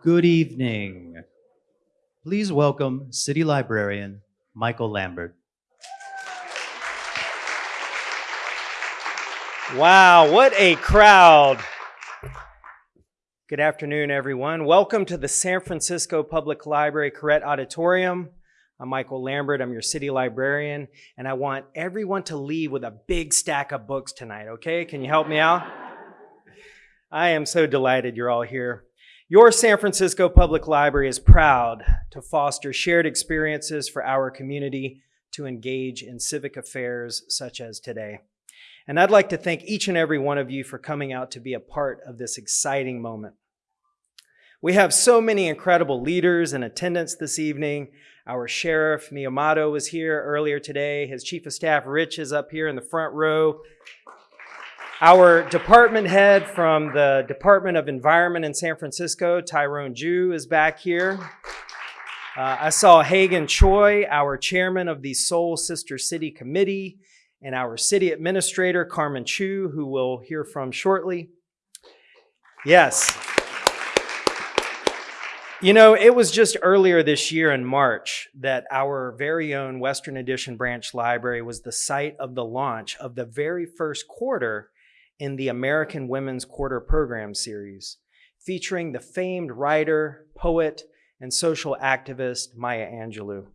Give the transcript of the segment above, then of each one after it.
Good evening. Please welcome City Librarian Michael Lambert. Wow, what a crowd. Good afternoon, everyone. Welcome to the San Francisco Public Library Koret Auditorium. I'm Michael Lambert, I'm your city librarian, and I want everyone to leave with a big stack of books tonight, okay? Can you help me out? I am so delighted you're all here. Your San Francisco Public Library is proud to foster shared experiences for our community to engage in civic affairs such as today. And I'd like to thank each and every one of you for coming out to be a part of this exciting moment. We have so many incredible leaders in attendance this evening. Our sheriff, Miyamoto, was here earlier today. His chief of staff, Rich, is up here in the front row. Our department head from the Department of Environment in San Francisco, Tyrone Jue, is back here. Uh, I saw Hagan Choi, our chairman of the Seoul Sister City Committee, and our city administrator, Carmen Chu, who we'll hear from shortly. Yes. You know, it was just earlier this year in March that our very own Western Addition Branch Library was the site of the launch of the very first quarter in the American Women's Quarter Program series, featuring the famed writer, poet, and social activist Maya Angelou.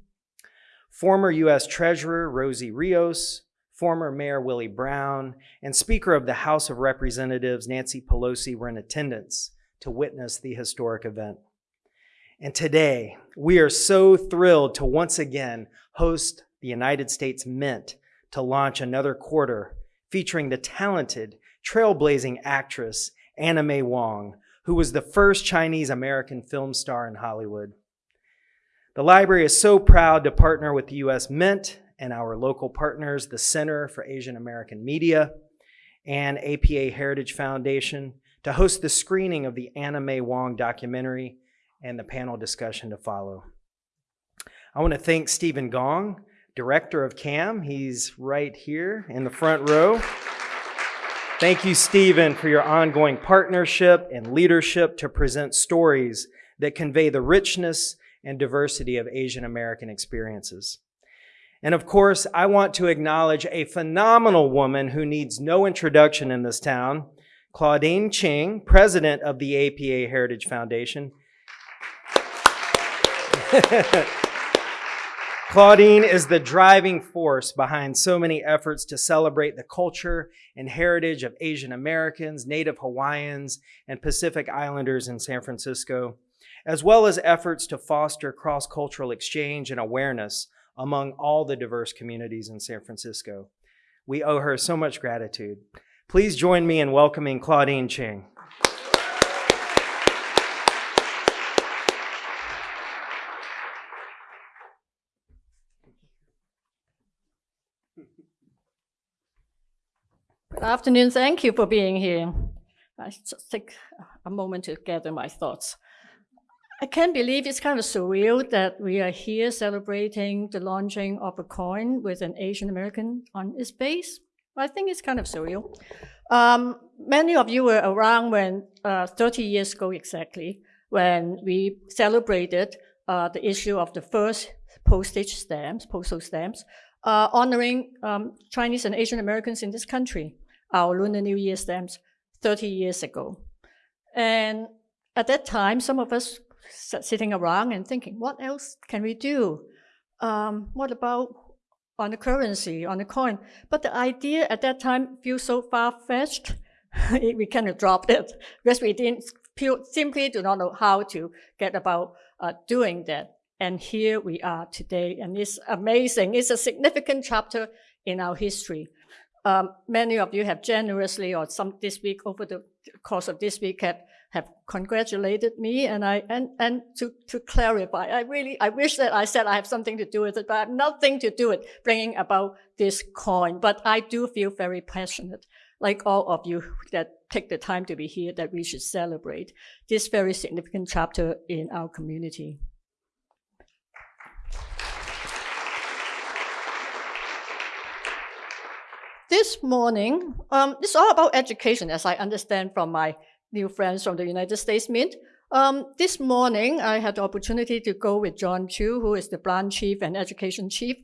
Former U.S. Treasurer Rosie Rios, former Mayor Willie Brown, and Speaker of the House of Representatives Nancy Pelosi were in attendance to witness the historic event. And today, we are so thrilled to once again host the United States Mint to launch another quarter featuring the talented, trailblazing actress Anna May Wong, who was the first Chinese American film star in Hollywood. The library is so proud to partner with the U.S. Mint and our local partners, the Center for Asian American Media and APA Heritage Foundation, to host the screening of the Anna May Wong documentary and the panel discussion to follow. I want to thank Stephen Gong, director of CAM. He's right here in the front row. Thank you, Stephen, for your ongoing partnership and leadership to present stories that convey the richness and diversity of Asian American experiences. And of course, I want to acknowledge a phenomenal woman who needs no introduction in this town, Claudine Cheng, president of the APA Heritage Foundation, Claudine is the driving force behind so many efforts to celebrate the culture and heritage of Asian Americans, Native Hawaiians, and Pacific Islanders in San Francisco, as well as efforts to foster cross-cultural exchange and awareness among all the diverse communities in San Francisco. We owe her so much gratitude. Please join me in welcoming Claudine Cheng. Good afternoon. Thank you for being here. I just take a moment to gather my thoughts. I can't believe it's kind of surreal that we are here celebrating the launching of a coin with an Asian American on its base. I think it's kind of surreal. Um, many of you were around when, uh, 30 years ago exactly, when we celebrated uh, the issue of the first postage stamps, postal stamps, uh, honoring um, Chinese and Asian Americans in this country our Lunar New Year stamps 30 years ago. And at that time, some of us sitting around and thinking, what else can we do? Um, what about on the currency, on the coin? But the idea at that time feels so far-fetched, we kind of dropped it because we didn't simply do not know how to get about uh, doing that. And here we are today, and it's amazing. It's a significant chapter in our history. Um, many of you have generously, or some this week, over the course of this week, have, have congratulated me. And I and and to to clarify, I really I wish that I said I have something to do with it, but I have nothing to do with bringing about this coin. But I do feel very passionate, like all of you that take the time to be here, that we should celebrate this very significant chapter in our community. This morning, um, it's all about education, as I understand from my new friends from the United States Mint. Um, this morning, I had the opportunity to go with John Chu, who is the branch chief and education chief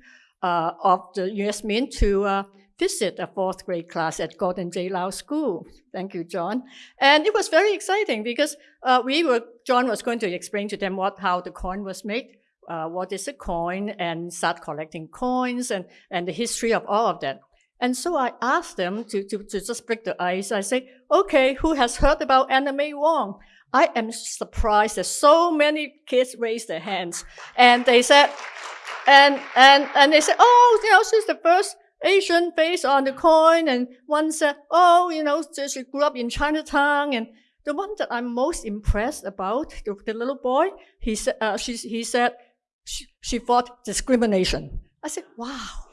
uh, of the U.S. Mint, to uh, visit a fourth grade class at Gordon J. Lau School. Thank you, John. And it was very exciting because uh, we were John was going to explain to them what how the coin was made, uh, what is a coin, and start collecting coins and and the history of all of that. And so I asked them to, to, to just break the ice. I say, okay, who has heard about Anna May Wong? I am surprised that so many kids raised their hands. And they said, and, and, and they said, oh, you know, she's the first Asian face on the coin. And one said, oh, you know, she grew up in Chinatown. And the one that I'm most impressed about, the, the little boy, he said, uh, she, he said, she, she fought discrimination. I said, wow.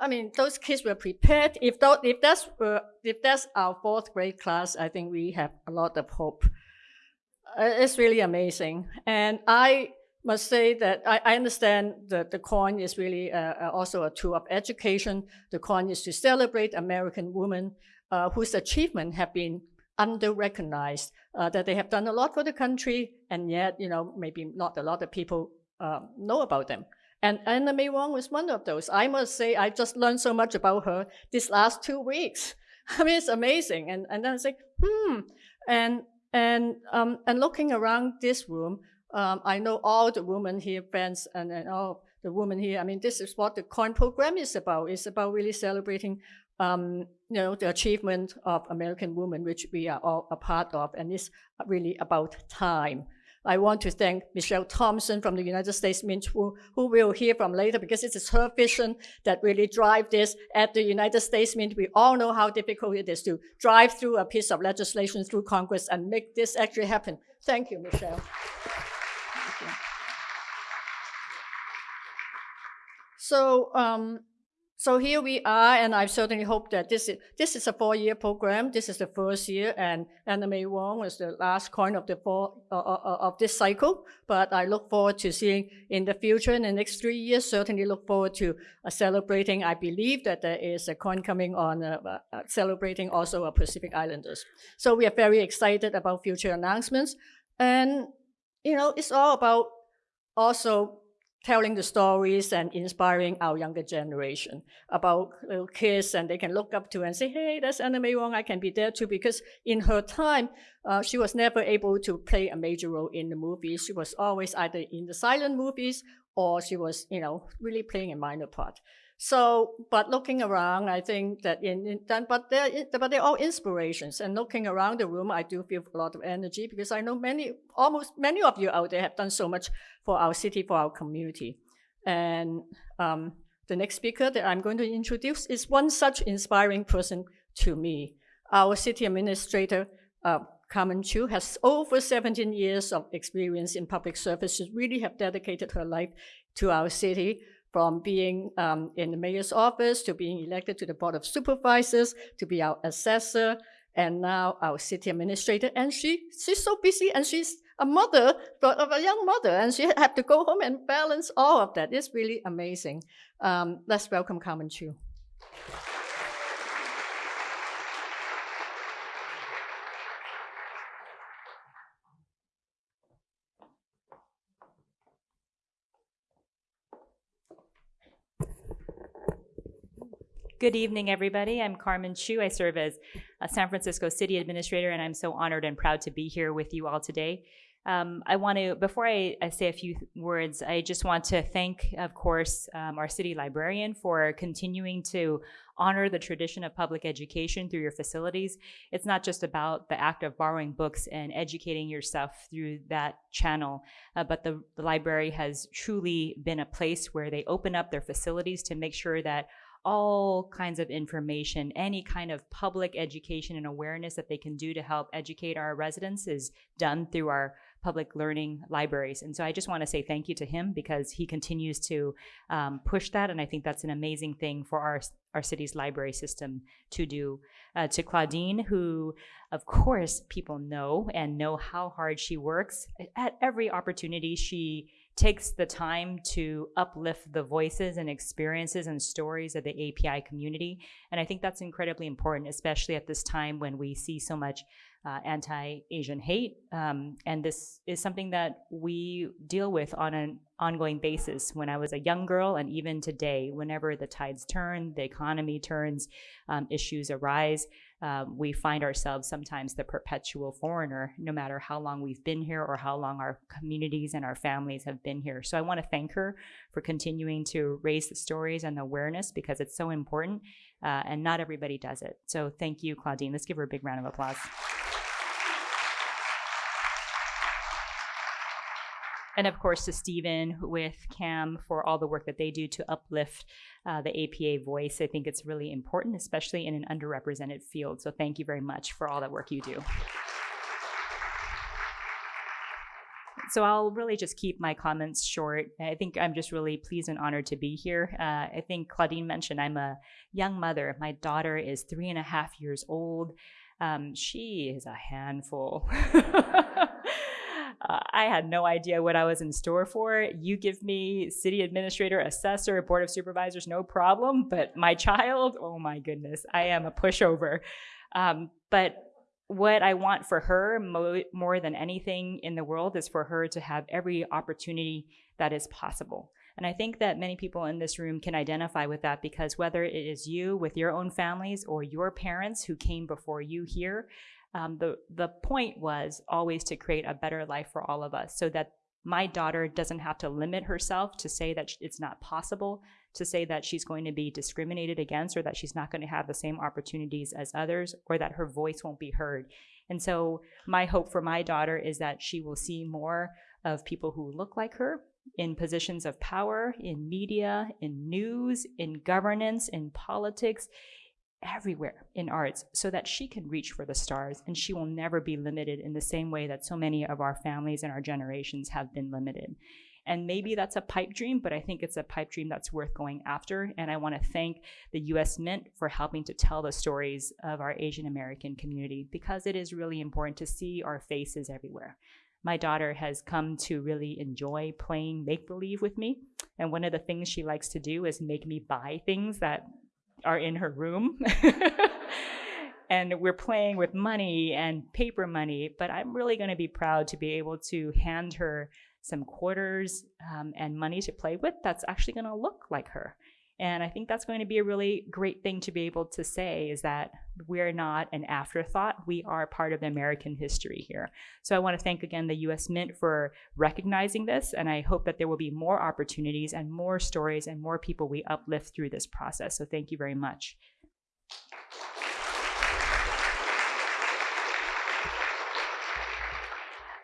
I mean, those kids were prepared. If, that, if, that's, uh, if that's our fourth grade class, I think we have a lot of hope. Uh, it's really amazing. And I must say that I, I understand that the coin is really uh, uh also a tool of education. The coin is to celebrate American women uh, whose achievements have been under-recognized, uh, that they have done a lot for the country, and yet, you know, maybe not a lot of people know about them. And Anna May Wong was one of those. I must say, I just learned so much about her these last two weeks. I mean, it's amazing. And, and then I say, hmm. And, and, um, and looking around this room, um, I know all the women here, friends, and, and all the women here. I mean, this is what the COIN program is about. It's about really celebrating, um, you know, the achievement of American women, which we are all a part of. And it's really about time. I want to thank Michelle Thompson from the United States Mint, who, who we'll hear from later, because it is her vision that really drive this at the United States Mint. We all know how difficult it is to drive through a piece of legislation through Congress and make this actually happen. Thank you, Michelle. Thank you. So um, so here we are, and I certainly hope that this is, this is a four-year program. This is the first year, Anna May Wong was the last coin of the four uh, uh, uh, of this cycle. But I look forward to seeing in the future, in the next three years, certainly look forward to uh, celebrating. I believe that there is a coin coming on uh, uh, celebrating also a Pacific Islanders. So we are very excited about future announcements, and you know it's all about also telling the stories and inspiring our younger generation about little kids and they can look up to and say, hey, that's Anna Wong, I can be there too. Because in her time, uh, she was never able to play a major role in the movies. She was always either in the silent movies or she was, you know, really playing a minor part. So, but looking around, I think that in, in but they're, but they're all inspirations. And looking around the room, I do feel a lot of energy because I know many, almost many of you out there have done so much for our city, for our community. And um, the next speaker that I'm going to introduce is one such inspiring person to me. Our city administrator, uh, Carmen Chu, has over 17 years of experience in public service. She really have dedicated her life to our city from being um, in the mayor's office to being elected to the board of supervisors to be our assessor and now our city administrator. And she she's so busy and she's a mother of a young mother and she had to go home and balance all of that. It's really amazing. Um, let's welcome Carmen Chu. Good evening, everybody. I'm Carmen Chu. I serve as a San Francisco City Administrator, and I'm so honored and proud to be here with you all today. Um, I want to, before I, I, say a few words, I just want to thank, of course, um, our city librarian for continuing to honor the tradition of public education through your facilities. It's not just about the act of borrowing books and educating yourself through that channel, uh, but the, the library has truly been a place where they open up their facilities to make sure that all kinds of information, any kind of public education and awareness that they can do to help educate our residents is done through our public learning libraries. And so I just want to say thank you to him because he continues to um, push that. And I think that's an amazing thing for our, our city's library system to do. Uh, to Claudine, who, of course, people know and know how hard she works. At every opportunity, she takes the time to uplift the voices and experiences and stories of the API community. And I think that's incredibly important, especially at this time when we see so much uh, anti-Asian hate, um, and this is something that we deal with on an ongoing basis. When I was a young girl, and even today, whenever the tides turn, the economy turns, um, issues arise, um, we find ourselves sometimes the perpetual foreigner, no matter how long we've been here or how long our communities and our families have been here. So I want to thank her for continuing to raise the stories and the awareness because it's so important, uh, and not everybody does it. So thank you, Claudine. Let's give her a big round of applause. And of course, to Stephen with CAM for all the work that they do to uplift uh, the APA voice. I think it's really important, especially in an underrepresented field. So thank you very much for all that work you do. So I'll really just keep my comments short. I think I'm just really pleased and honored to be here. Uh, I think Claudine mentioned I'm a young mother. My daughter is three and a half years old. Um, she is a handful. Uh, I had no idea what I was in store for. You give me city administrator, assessor, board of supervisors, no problem. But my child, oh my goodness, I am a pushover. Um, but what I want for her mo- more than anything in the world is for her to have every opportunity that is possible. And I think that many people in this room can identify with that because whether it is you with your own families or your parents who came before you here, um, the the point was always to create a better life for all of us, so that my daughter doesn't have to limit herself to say that it's not possible, to say that she's going to be discriminated against, or that she's not going to have the same opportunities as others, or that her voice won't be heard. And so, my hope for my daughter is that she will see more of people who look like her in positions of power, in media, in news, in governance, in politics, everywhere in arts so that she can reach for the stars and she will never be limited in the same way that so many of our families and our generations have been limited. And maybe that's a pipe dream, but I think it's a pipe dream that's worth going after. And I want to thank the US Mint for helping to tell the stories of our Asian American community because it is really important to see our faces everywhere. My daughter has come to really enjoy playing make believe with me. And one of the things she likes to do is make me buy things that are in her room. and we're playing with money and paper money, but I'm really going to be proud to be able to hand her some quarters um, and money to play with that's actually going to look like her. And I think that's going to be a really great thing to be able to say is that we're not an afterthought. We are part of the American history here. So I want to thank again the US Mint for recognizing this. And I hope that there will be more opportunities and more stories and more people we uplift through this process. So thank you very much.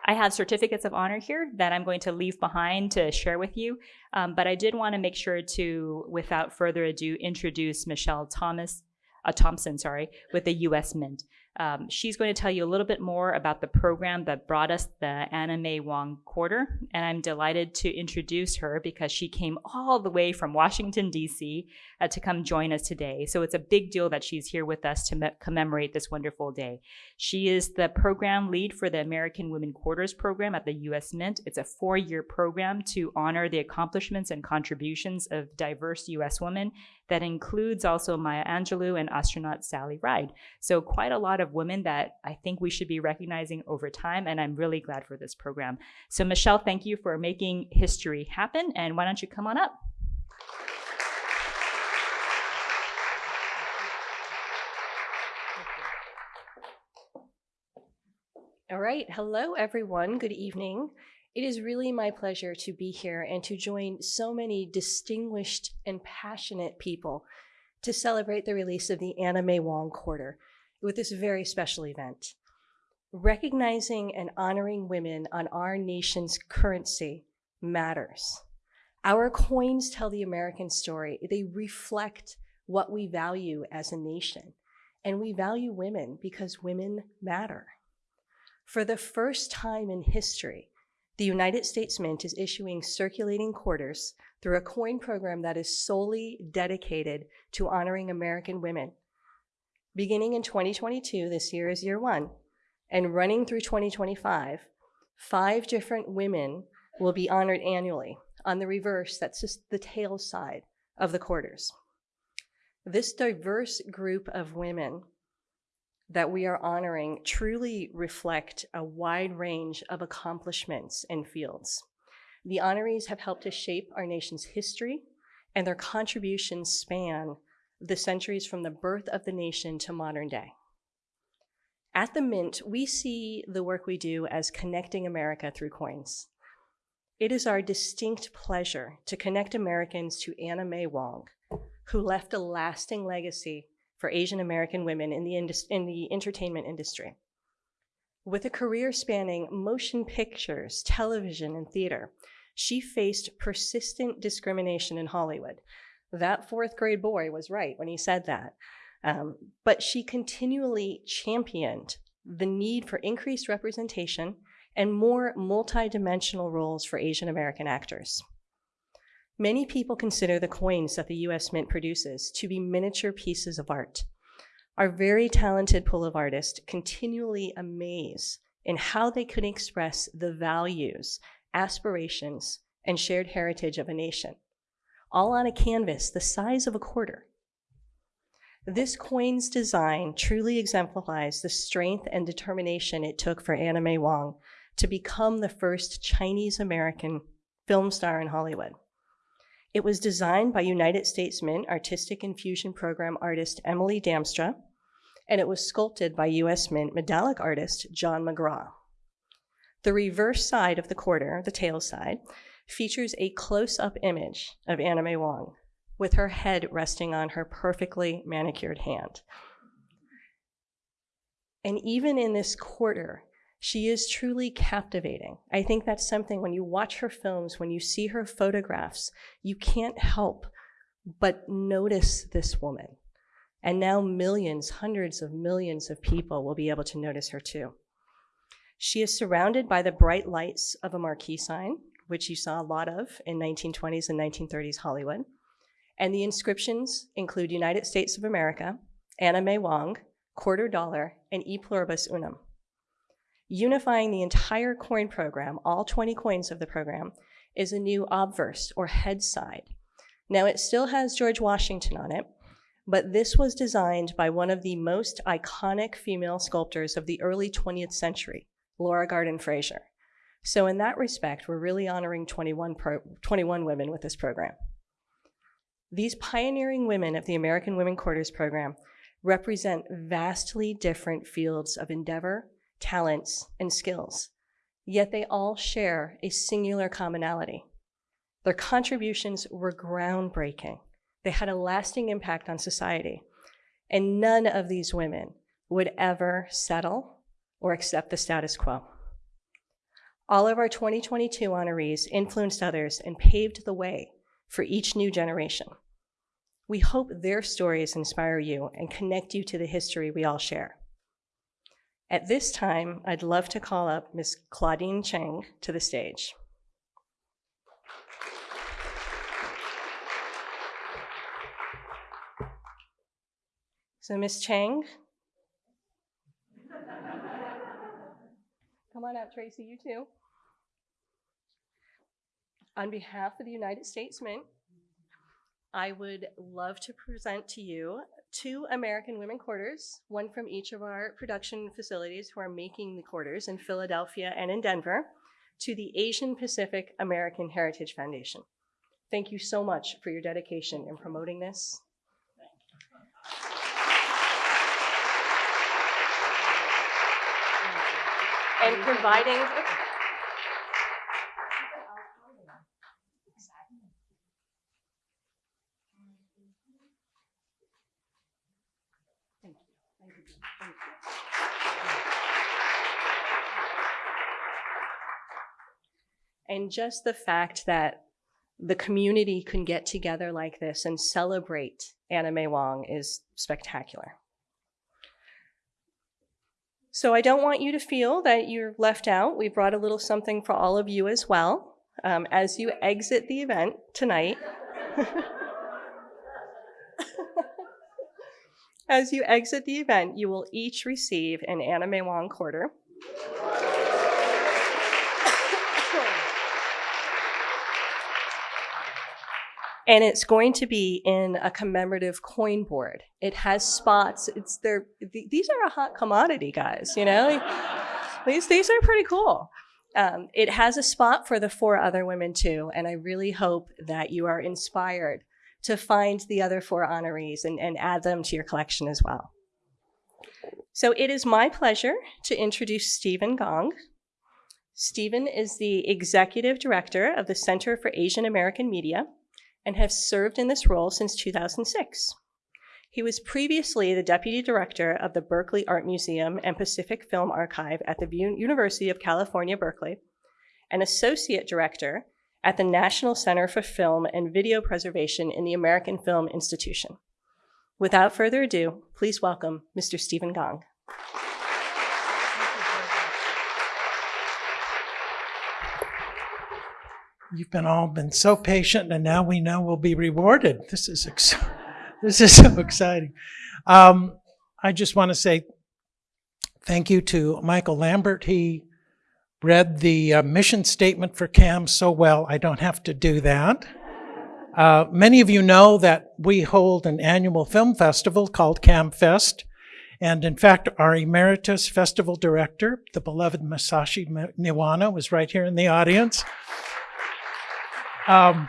I have certificates of honor here that I'm going to leave behind to share with you. Um, but I did want to make sure to, without further ado, introduce Michelle Thomas, uh, Thompson, sorry, with the U.S. Mint. Um, she's going to tell you a little bit more about the program that brought us the Anna May Wong Quarter, and I'm delighted to introduce her because she came all the way from Washington, D.C. Uh, to come join us today. So it's a big deal that she's here with us to me- commemorate this wonderful day. She is the program lead for the American Women Quarters program at the U.S. Mint. It's a four year program to honor the accomplishments and contributions of diverse U.S. women that includes also Maya Angelou and astronaut Sally Ride. So, quite a lot of women that I think we should be recognizing over time, and I'm really glad for this program. So, Michelle, thank you for making history happen, and why don't you come on up? All right. Hello, everyone. Good evening. It is really my pleasure to be here and to join so many distinguished and passionate people to celebrate the release of the Anna May Wong Quarter with this very special event. Recognizing and honoring women on our nation's currency matters. Our coins tell the American story, they reflect what we value as a nation. And we value women because women matter. For the first time in history, the United States Mint is issuing circulating quarters through a coin program that is solely dedicated to honoring American women. Beginning in 2022, this year is year one, and running through 2025, five different women will be honored annually. On the reverse, that's just the tail side of the quarters. This diverse group of women that we are honoring truly reflect a wide range of accomplishments and fields. The honorees have helped to shape our nation's history, and their contributions span the centuries from the birth of the nation to modern day. At the Mint, we see the work we do as connecting America through coins. It is our distinct pleasure to connect Americans to Anna May Wong, who left a lasting legacy for Asian American women in the, in the entertainment industry. With a career spanning motion pictures, television, and theater, she faced persistent discrimination in Hollywood. That fourth grade boy was right when he said that. Um, but she continually championed the need for increased representation and more multidimensional roles for Asian American actors. Many people consider the coins that the US Mint produces to be miniature pieces of art. Our very talented pool of artists continually amaze in how they could express the values, aspirations, and shared heritage of a nation, all on a canvas the size of a quarter. This coin's design truly exemplifies the strength and determination it took for Anna May Wong to become the first Chinese American film star in Hollywood. It was designed by United States Mint Artistic Infusion Program artist Emily Damstra, and it was sculpted by US Mint medallic artist John McGraw. The reverse side of the quarter, the tail side, features a close up image of Anna May Wong with her head resting on her perfectly manicured hand. And even in this quarter, she is truly captivating. I think that's something when you watch her films, when you see her photographs, you can't help but notice this woman. And now millions, hundreds of millions of people will be able to notice her too. She is surrounded by the bright lights of a marquee sign, which you saw a lot of in 1920s and 1930s Hollywood. And the inscriptions include United States of America, Anna May Wong, quarter dollar, and E pluribus unum. Unifying the entire coin program, all 20 coins of the program, is a new obverse or head side. Now it still has George Washington on it, but this was designed by one of the most iconic female sculptors of the early 20th century, Laura Gardin Fraser. So in that respect, we're really honoring 21, pro- 21 women with this program. These pioneering women of the American Women Quarters program represent vastly different fields of endeavor, talents, and skills, yet they all share a singular commonality. Their contributions were groundbreaking. They had a lasting impact on society, and none of these women would ever settle or accept the status quo. All of our 2022 honorees influenced others and paved the way for each new generation. We hope their stories inspire you and connect you to the history we all share. At this time, I'd love to call up Ms. Claudine Cheng to the stage. So, Ms. Cheng. Come on up, Tracy, you too. On behalf of the United States Mint, I would love to present to you two American Women Quarters, one from each of our production facilities who are making the quarters in Philadelphia and in Denver, to the Asian Pacific American Heritage Foundation. Thank you so much for your dedication in promoting this. And providing. Thank you. Thank you. Thank you. And just the fact that the community can get together like this and celebrate Anna May Wong is spectacular. So I don't want you to feel that you're left out. We brought a little something for all of you as well um, as you exit the event tonight. as you exit the event, you will each receive an Anna May Wong quarter. And it's going to be in a commemorative coin board. It has spots. It's there. th- These are a hot commodity, guys. You know, these these are pretty cool. Um, it has a spot for the four other women too, and I really hope that you are inspired to find the other four honorees and, and add them to your collection as well. So it is my pleasure to introduce Stephen Gong. Stephen is the executive director of the Center for Asian American Media and has served in this role since 2006. He was previously the deputy director of the Berkeley Art Museum and Pacific Film Archive at the University of California, Berkeley, and associate director at the National Center for Film and Video Preservation in the American Film Institution. Without further ado, please welcome Mr. Stephen Gong. You've been all been so patient, and now we know we'll be rewarded. This is this is so exciting. Um, I just want to say thank you to Michael Lambert. He read the uh, mission statement for CAM so well, I don't have to do that. Uh, many of you know that we hold an annual film festival called CAM Fest. And in fact, our emeritus festival director, the beloved Masashi Niwano, was right here in the audience. Um,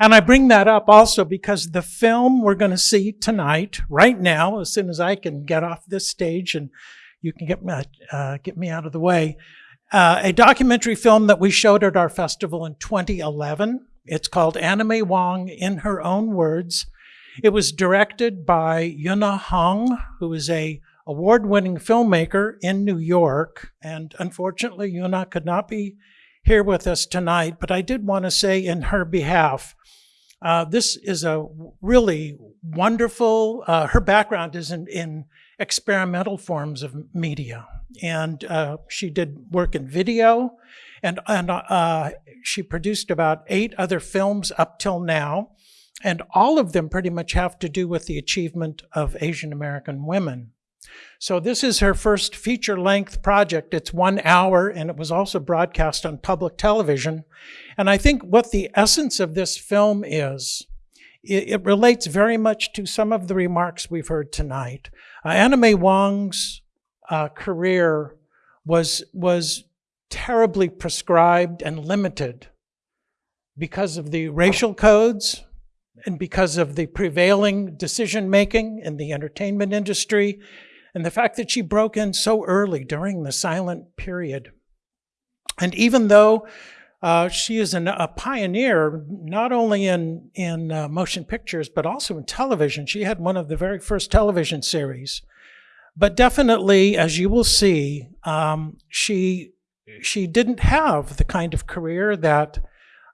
and I bring that up also because the film we're going to see tonight, right now, as soon as I can get off this stage and you can get me, uh, get me out of the way, uh, a documentary film that we showed at our festival in 2011. It's called Anna May Wong in Her Own Words. It was directed by Yunah Hong, who is a award-winning filmmaker in New York. And unfortunately, Yunah could not be here with us tonight, but I did want to say in her behalf, uh, this is a really wonderful, uh, her background is in, in experimental forms of media. And uh, she did work in video, and, and uh, she produced about eight other films up till now. And all of them pretty much have to do with the achievement of Asian American women. So this is her first feature-length project. It's one hour, and it was also broadcast on public television. And I think what the essence of this film is, it, it relates very much to some of the remarks we've heard tonight. Uh, May Wong's uh, career was, was terribly prescribed and limited because of the racial codes and because of the prevailing decision-making in the entertainment industry and the fact that she broke in so early during the silent period. And even though uh, she is an, a pioneer, not only in, in uh, motion pictures, but also in television. She had one of the very first television series. But definitely, as you will see, um, she, she didn't have the kind of career that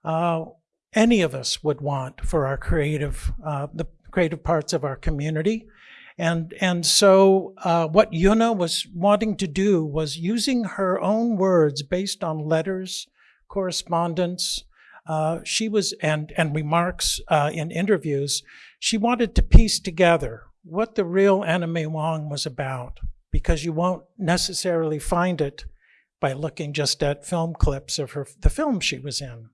uh, any of us would want for our creative, uh, the creative parts of our community. And, and so uh, what Yunah was wanting to do was using her own words based on letters, correspondence, uh, she was, and, and remarks uh, in interviews, she wanted to piece together what the real May Wong was about, because you won't necessarily find it by looking just at film clips of her, the film she was in.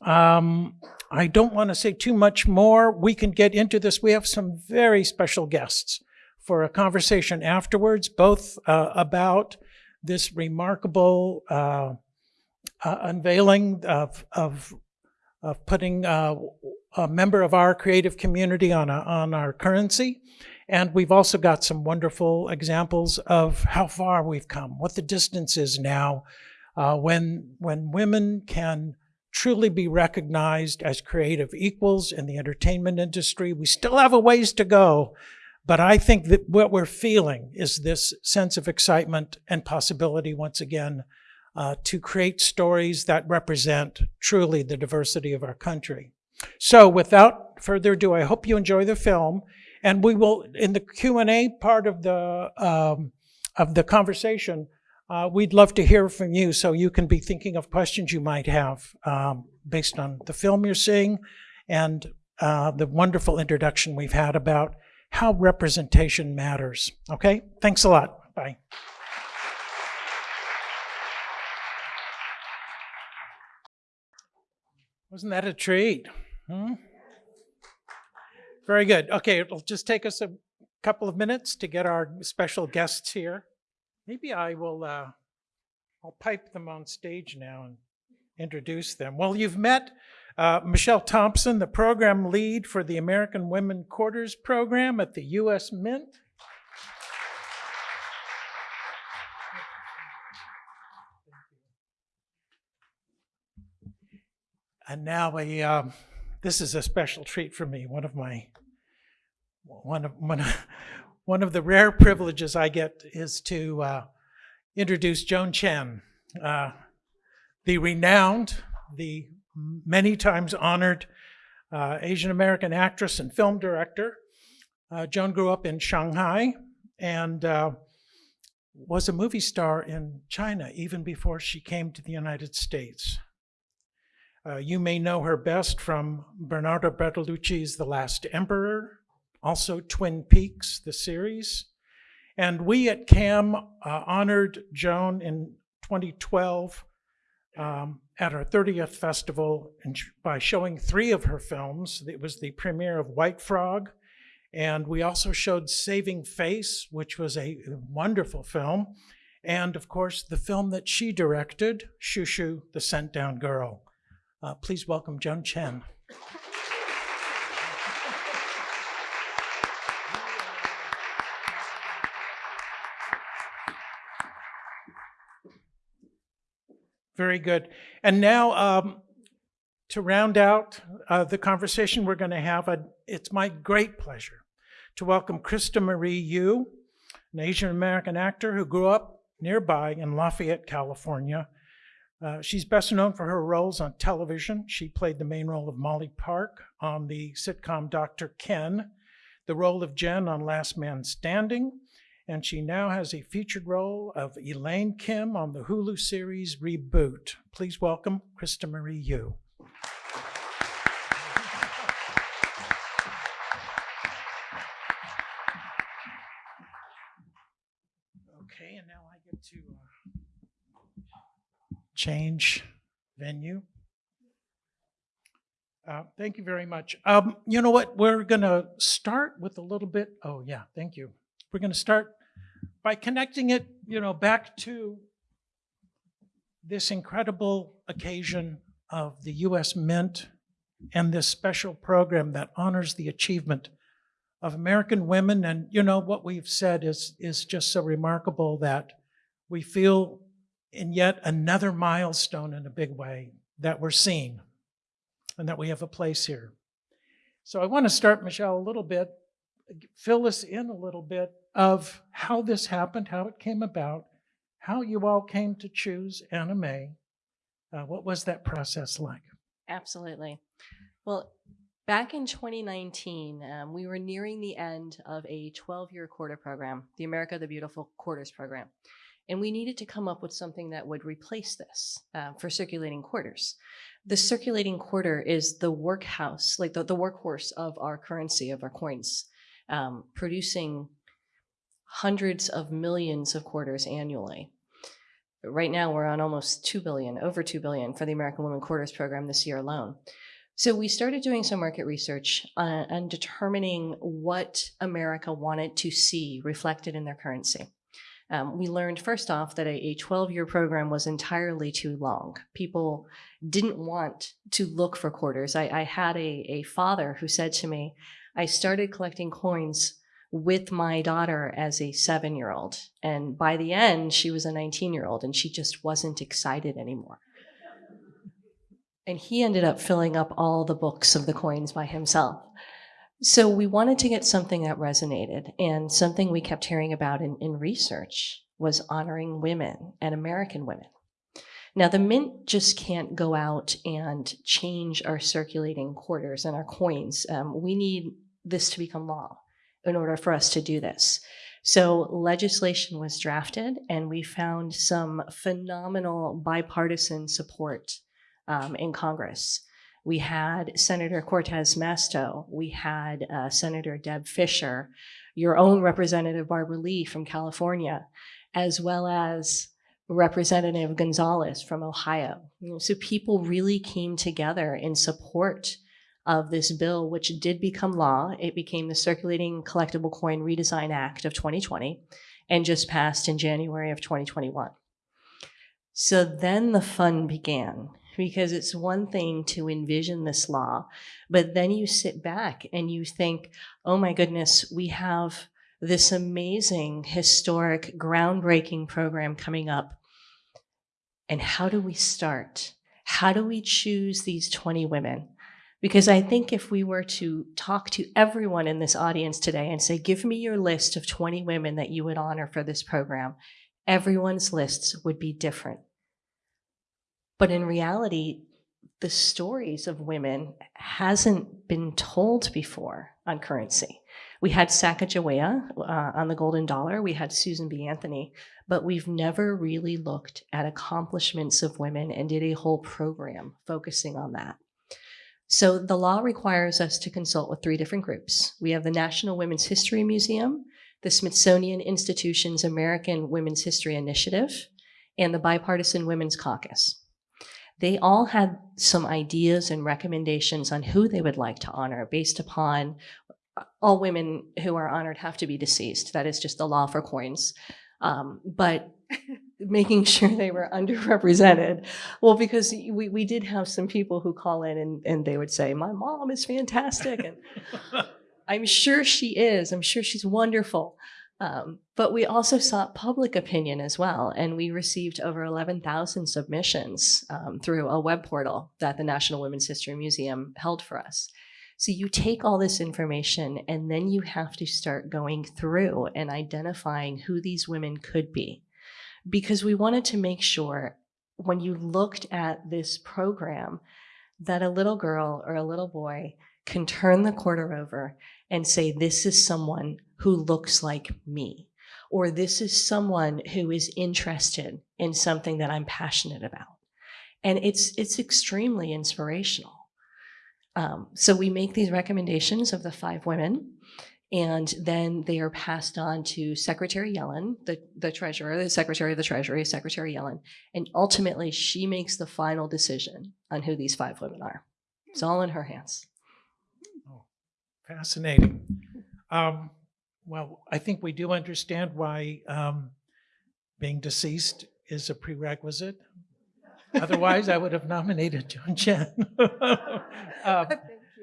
Um, I don't want to say too much more. We can get into this. We have some very special guests for a conversation afterwards, both uh, about this remarkable uh, uh, unveiling of, of, of putting uh, a member of our creative community on, a, on our currency. And we've also got some wonderful examples of how far we've come, what the distance is now uh, when, when women can truly be recognized as creative equals in the entertainment industry. We still have a ways to go, but I think that what we're feeling is this sense of excitement and possibility once again uh, to create stories that represent truly the diversity of our country. So without further ado, I hope you enjoy the film. And we will, in the Q&A part of the, um, of the conversation, uh, we'd love to hear from you so you can be thinking of questions you might have um, based on the film you're seeing and uh, the wonderful introduction we've had about how representation matters. Okay, thanks a lot. Bye. Wasn't that a treat? Hmm? Very good. Okay, it'll just take us a couple of minutes to get our special guests here. Maybe I will, uh, I'll pipe them on stage now and introduce them. Well, you've met uh, Michelle Thompson, the program lead for the American Women Quarters Program at the U.S. Mint. And now a, um, this is a special treat for me. One of my, one of, one of, one of the rare privileges I get is to uh, introduce Joan Chen, uh, the renowned, the many times honored uh, Asian American actress and film director. Uh, Joan grew up in Shanghai and uh, was a movie star in China even before she came to the United States. Uh, you may know her best from Bernardo Bertolucci's The Last Emperor, also Twin Peaks, the series. And we at CAM uh, honored Joan in 2012 um, at our 30th festival by showing three of her films. It was the premiere of White Frog, and we also showed Saving Face, which was a wonderful film, and of course, the film that she directed, Xiu Xiu, the Sent Down Girl. Uh, please welcome Joan Chen. Very good. And now, um, to round out uh, the conversation we're going to have, it's my great pleasure to welcome Krista Marie Yu, an Asian American actor who grew up nearby in Lafayette, California. Uh, she's best known for her roles on television. She played the main role of Molly Park on the sitcom Dr. Ken, the role of Jen on Last Man Standing, and she now has a featured role of Elaine Kim on the Hulu series Reboot. Please welcome Krista Marie Yu. Okay, and now I get to uh, change venue. Uh, thank you very much. Um, you know what? We're going to start with a little bit. Oh, yeah, thank you. We're going to start by connecting it, you know, back to this incredible occasion of the U.S. Mint and this special program that honors the achievement of American women. And you know what we've said is is just so remarkable that we feel in yet another milestone in a big way that we're seen and that we have a place here. So I want to start, Michelle, a little bit, fill us in a little bit of how this happened, how it came about, how you all came to choose Anna May. Uh, what was that process like? Absolutely. Well, back in 2019, um, we were nearing the end of a 12 year quarter program, the America the Beautiful Quarters program. And we needed to come up with something that would replace this uh, for circulating quarters. The circulating quarter is the workhouse, like the, the workhorse of our currency, of our coins, um, producing hundreds of millions of quarters annually. Right now, we're on almost 2 billion, over 2 billion for the American Women Quarters program this year alone. So we started doing some market research uh, and determining what America wanted to see reflected in their currency. Um, we learned first off that a 12 year program was entirely too long. People didn't want to look for quarters. I, I had a, a father who said to me, I started collecting coins with my daughter as a seven year old. And by the end, she was a 19 year old and she just wasn't excited anymore. And he ended up filling up all the books of the coins by himself. So we wanted to get something that resonated. And something we kept hearing about in, in research was honoring women and American women. Now, the mint just can't go out and change our circulating quarters and our coins. Um, we need this to become law in order for us to do this. So legislation was drafted, and we found some phenomenal bipartisan support um, in Congress. We had Senator Cortez Masto, we had uh, Senator Deb Fischer, your own Representative Barbara Lee from California, as well as Representative Gonzalez from Ohio. So people really came together in support of this bill, which did become law. It became the Circulating Collectible Coin Redesign Act of 2020 and just passed in January of 2021. So then the fun began because it's one thing to envision this law, but then you sit back and you think, oh my goodness, we have this amazing, historic, groundbreaking program coming up. And how do we start? How do we choose these 20 women? Because I think if we were to talk to everyone in this audience today and say, give me your list of 20 women that you would honor for this program, everyone's lists would be different. But in reality, the stories of women hasn't been told before on currency. We had Sacagawea uh, on the golden dollar. We had Susan B. Anthony, but we've never really looked at accomplishments of women and did a whole program focusing on that. So the law requires us to consult with three different groups. We have the National Women's History Museum, the Smithsonian Institution's American Women's History Initiative, and the Bipartisan Women's Caucus. They all had some ideas and recommendations on who they would like to honor based upon all women who are honored have to be deceased. That is just the law for coins. Um, but making sure they were underrepresented. Well, because we, we did have some people who call in and, and they would say, my mom is fantastic. And I'm sure she is. I'm sure she's wonderful. Um, but we also sought public opinion as well. And we received over 11,000 submissions um, through a web portal that the National Women's History Museum held for us. So you take all this information and then you have to start going through and identifying who these women could be. Because we wanted to make sure when you looked at this program that a little girl or a little boy can turn the quarter over and say, this is someone who looks like me, or this is someone who is interested in something that I'm passionate about. And it's, it's extremely inspirational. Um, so we make these recommendations of the five women, and then they are passed on to Secretary Yellen, the, the treasurer, the secretary of the treasury, Secretary Yellen, and ultimately she makes the final decision on who these five women are. It's all in her hands. Oh, Fascinating. Um, well, I think we do understand why um, being deceased is a prerequisite. Otherwise, I would have nominated Joan Chen. um,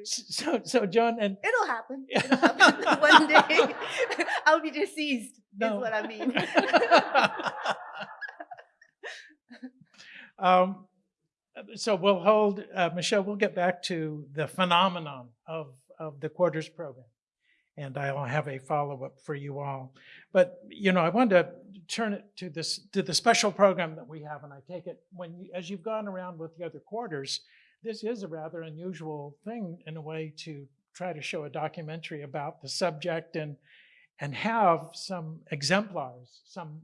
so, so Joan and It'll happen. It'll happen. One day I'll be deceased, No. is what I mean. um, so we'll hold, uh, Michelle, we'll get back to the phenomenon of, of the quarters program. And I'll have a follow-up for you all. But, you know, I wanted to turn it to this, to the special program that we have. And I take it when, you- as you've gone around with the other quarters, this is a rather unusual thing in a way to try to show a documentary about the subject and, and have some exemplars, some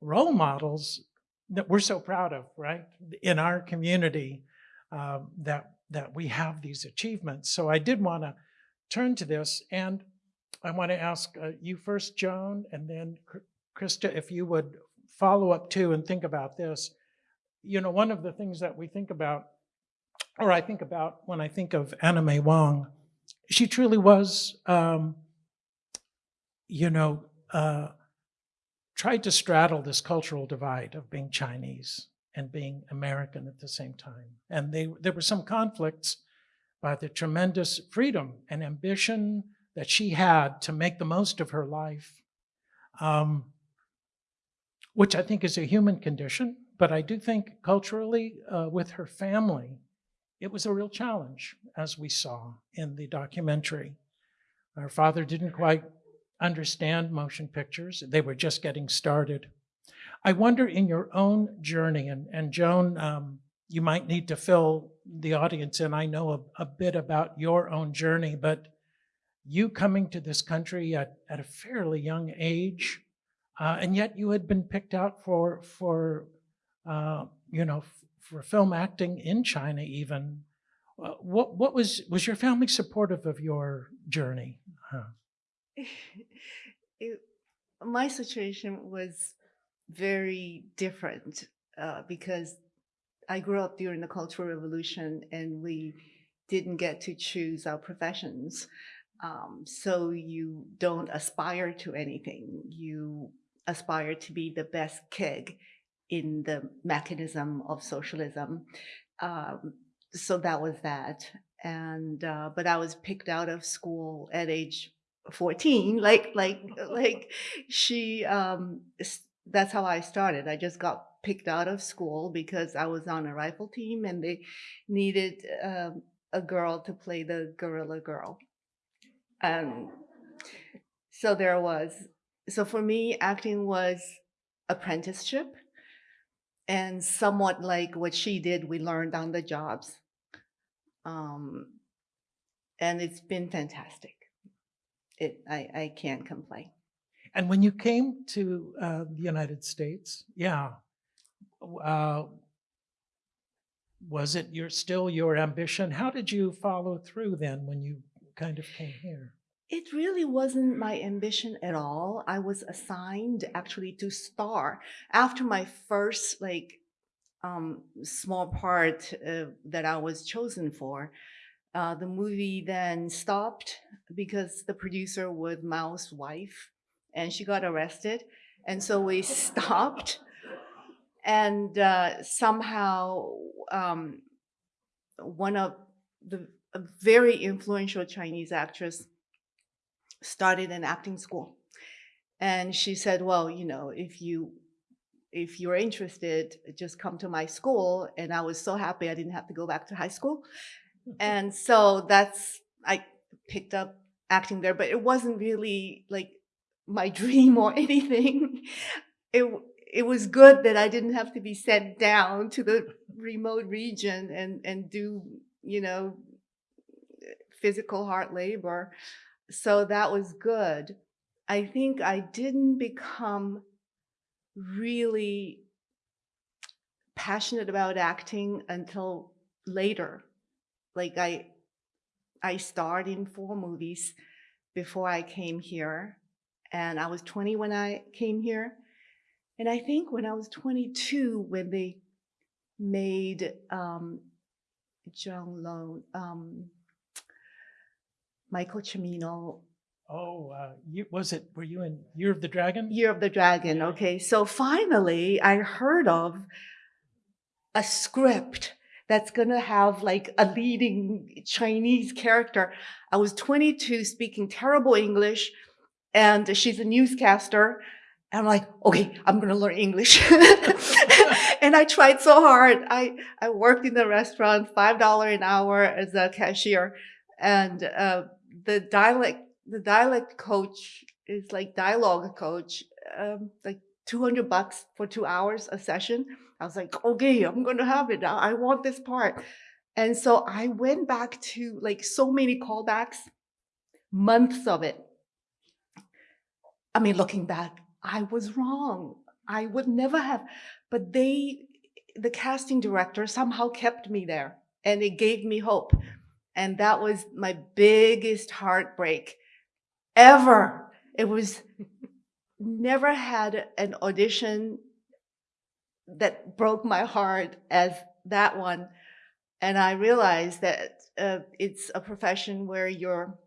role models that we're so proud of, right? In our community, um, that, that we have these achievements. So I did want to turn to this and I want to ask uh, you first, Joan, and then Kr- Krista, if you would follow up too and think about this. You know, one of the things that we think about, or I think about when I think of Anna May Wong, she truly was, um, you know, uh, tried to straddle this cultural divide of being Chinese and being American at the same time. And they, there were some conflicts by the tremendous freedom and ambition that she had to make the most of her life, um, which I think is a human condition. But I do think culturally, uh, with her family, it was a real challenge, as we saw in the documentary. Her father didn't quite understand motion pictures, they were just getting started. I wonder in your own journey, and, and Joan, um, you might need to fill the audience in. I know a, a bit about your own journey, but you coming to this country at, at a fairly young age, uh, and yet you had been picked out for, for uh, you know, for film acting in China even. Uh, what, what was, was your family supportive of your journey? Huh. it, my situation was very different uh, because I grew up during the Cultural Revolution and we didn't get to choose our professions. Um, so you don't aspire to anything. You aspire to be the best kid in the mechanism of socialism. Um, so that was that. And uh, but I was picked out of school at age 14 like like like she um that's how i started i just got picked out of school because i was on a rifle team and they needed um, a girl to play the gorilla girl um so there was so for me acting was apprenticeship and somewhat like what she did we learned on the jobs um and it's been fantastic it I, I can't complain. And when you came to uh, the United States, yeah, uh, was it your still your ambition? How did you follow through then when you kind of came here? It really wasn't my ambition at all. I was assigned actually to star after my first like um, small part uh, that I was chosen for. Uh, the movie then stopped because the producer was Mao's wife and she got arrested. And so we stopped. And uh, somehow, um, one of the very influential Chinese actress started an acting school. And she said, Well, you know, if you if you're interested, just come to my school. And I was so happy I didn't have to go back to high school and so that's i picked up acting there but it wasn't really like my dream or anything it it was good that i didn't have to be sent down to the remote region and and do you know physical hard labor so that was good. I think i didn't become really passionate about acting until later. Like I I starred in four movies before I came here and I was 20 when I came here. And I think when I was 22 when they made um John Lone um Michael Cimino Oh, uh, you, was it? Were you in Year of the Dragon? Year of the Dragon. Okay, so finally I heard of a script that's gonna have like a leading Chinese character. I was 22 speaking terrible English, and she's a newscaster. And I'm like, okay, I'm gonna learn English. and I tried so hard. I, I worked in the restaurant, $5 an hour as a cashier. And uh, the dialect the dialect coach is like dialogue coach, um, like 200 bucks for two hours a session. I was like, okay, I'm going to have it. I I want this part. And so I went back to like so many callbacks, months of it. I mean, looking back, I was wrong. I would never have, but they, the casting director somehow kept me there and it gave me hope. And that was my biggest heartbreak ever. It was never had an audition that broke my heart as that one. And I realized that uh, it's a profession where your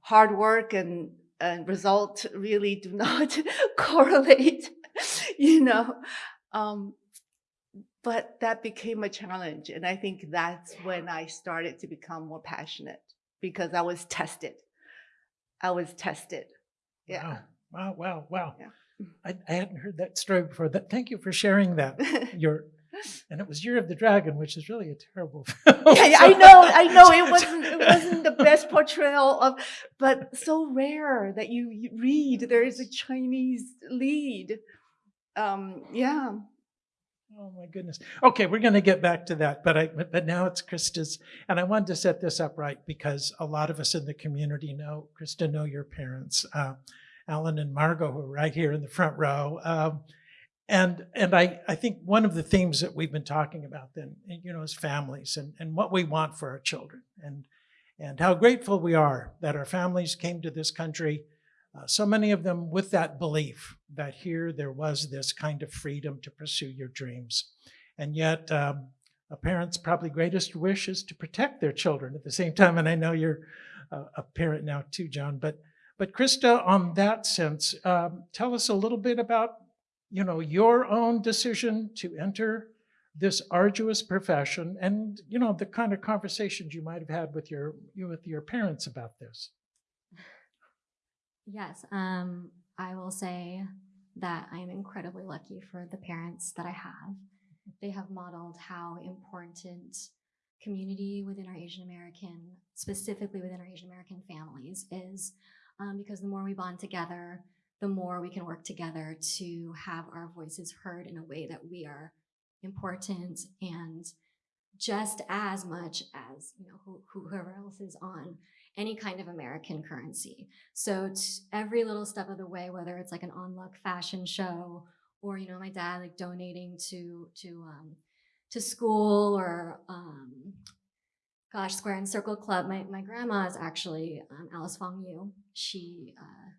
hard work and, and result really do not correlate, you know. Um, but that became a challenge. And I think that's when I started to become more passionate because I was tested. I was tested. Yeah. Wow, wow, wow, wow. Yeah. I, I hadn't heard that story before. That, thank you for sharing that. Your, and it was Year of the Dragon, which is really a terrible film. Yeah, yeah, I know, I know. It wasn't, it wasn't the best portrayal of, but so rare that you, you read there is a Chinese lead. Um, yeah. Oh my goodness. Okay, we're going to get back to that, but I but now it's Krista's, and I wanted to set this up right because a lot of us in the community know Krista know your parents, uh, Alan and Margot, who are right here in the front row, um, and and I I think one of the themes that we've been talking about then, you know, is families and and what we want for our children, and and how grateful we are that our families came to this country. Uh, so many of them with that belief that here there was this kind of freedom to pursue your dreams. And yet, um, a parent's probably greatest wish is to protect their children at the same time. And I know you're a, a parent now too, Joan. But but Krista, on that sense, um, tell us a little bit about you know your own decision to enter this arduous profession, and you know the kind of conversations you might have had with your with your parents about this. Yes, um, I will say that I am incredibly lucky for the parents that I have. They have modeled how important community within our Asian American, specifically within our Asian American families, is um, because the more we bond together, the more we can work together to have our voices heard in a way that we are important and just as much as you know who, whoever else is on any kind of American currency. So every little step of the way, whether it's like an on luck fashion show or you know my dad like donating to to um, to school or um, gosh Square and Circle Club. My my grandma is actually um, Alice Fong Yu. She uh,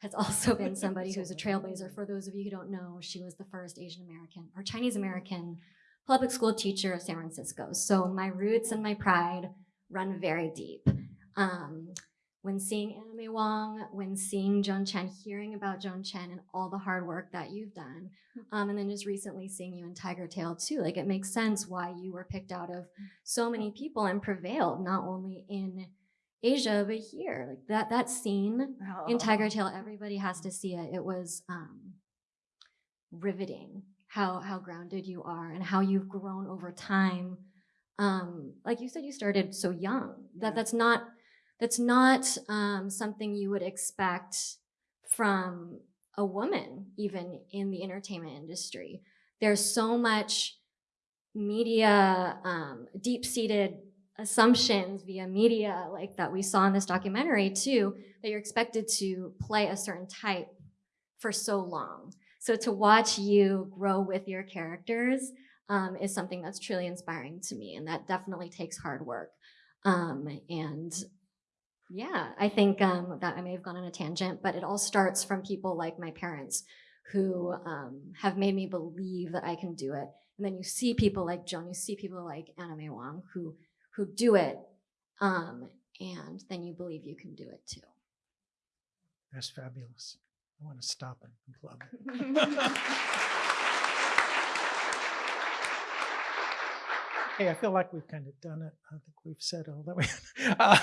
has also been somebody who's a trailblazer. For those of you who don't know, she was the first Asian American or Chinese American public school teacher of San Francisco. So my roots and my pride run very deep. Um, when seeing May Wong, when seeing Joan Chen, hearing about Joan Chen and all the hard work that you've done, um, and then just recently seeing you in Tigertail too, like it makes sense why you were picked out of so many people and prevailed not only in Asia but here. Like that that scene in Tigertail, everybody has to see it. It was um, riveting how how grounded you are and how you've grown over time. Um, like you said, you started so young. That that's not that's not um, something you would expect from a woman, even in the entertainment industry. There's so much media, um, deep seated assumptions via media, like that we saw in this documentary too, that you're expected to play a certain type for so long. So to watch you grow with your characters um, is something that's truly inspiring to me, and that definitely takes hard work. Um, and yeah, I think um, that I may have gone on a tangent, but it all starts from people like my parents who um, have made me believe that I can do it. And then you see people like Joan, you see people like Anna May Wong who who do it, um, and then you believe you can do it too. That's fabulous. I want to stop and applaud. Hey, I feel like we've kind of done it. I think we've said all that we. Uh,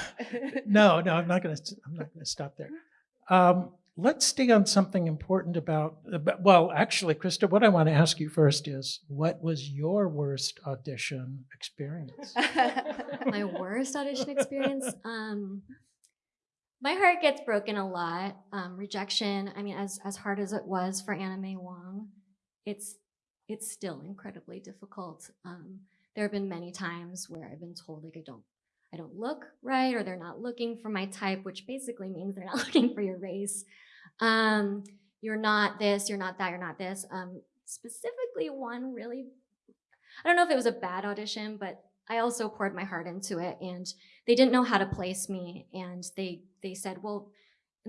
no, no, I'm not going to. I'm not going to stop there. Um, let's stay on something important about, about. Well, actually, Krista, what I want to ask you first is, what was your worst audition experience? my worst audition experience. Um, my heart gets broken a lot. Um, rejection. I mean, as as hard as it was for Anna May Wong, it's it's still incredibly difficult. Um, there have been many times where I've been told like I don't I don't look right or they're not looking for my type, which basically means they're not looking for your race. Um, you're not this, you're not that, you're not this. Um, specifically, one really, I don't know if it was a bad audition, but I also poured my heart into it, and they didn't know how to place me, and they they said, well,